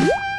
Bye.